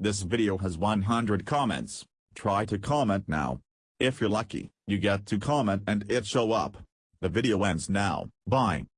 This video has 100 comments, try to comment now. If you're lucky, you get to comment and it show up. The video ends now, bye.